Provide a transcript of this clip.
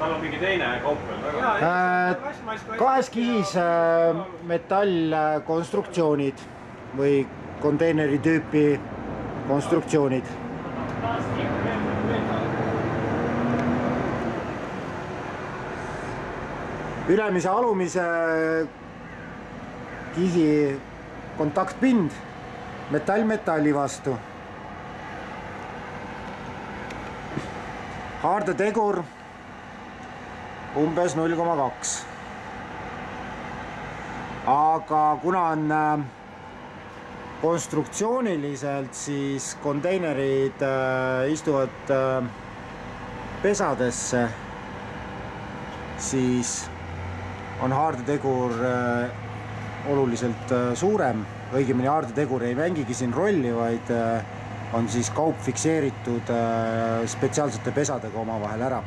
tal on mingi teine kaup veel Äh, väga. kahes kihis äh, metallkonstruktsioonid või konteineri tüüpi konstruktsioonid. ülemise, alumise kihi kontaktpind metall metalli vastu. haardetegur umbes null koma kaks. aga kuna on äh, konstruktsiooniliselt, siis konteinerid äh, istuvad äh, pesadesse, siis on haardetegur oluliselt suurem, õigemini haardetegur ei mängigi siin rolli, vaid on siis kaup fikseeritud spetsiaalsete pesadega omavahel ära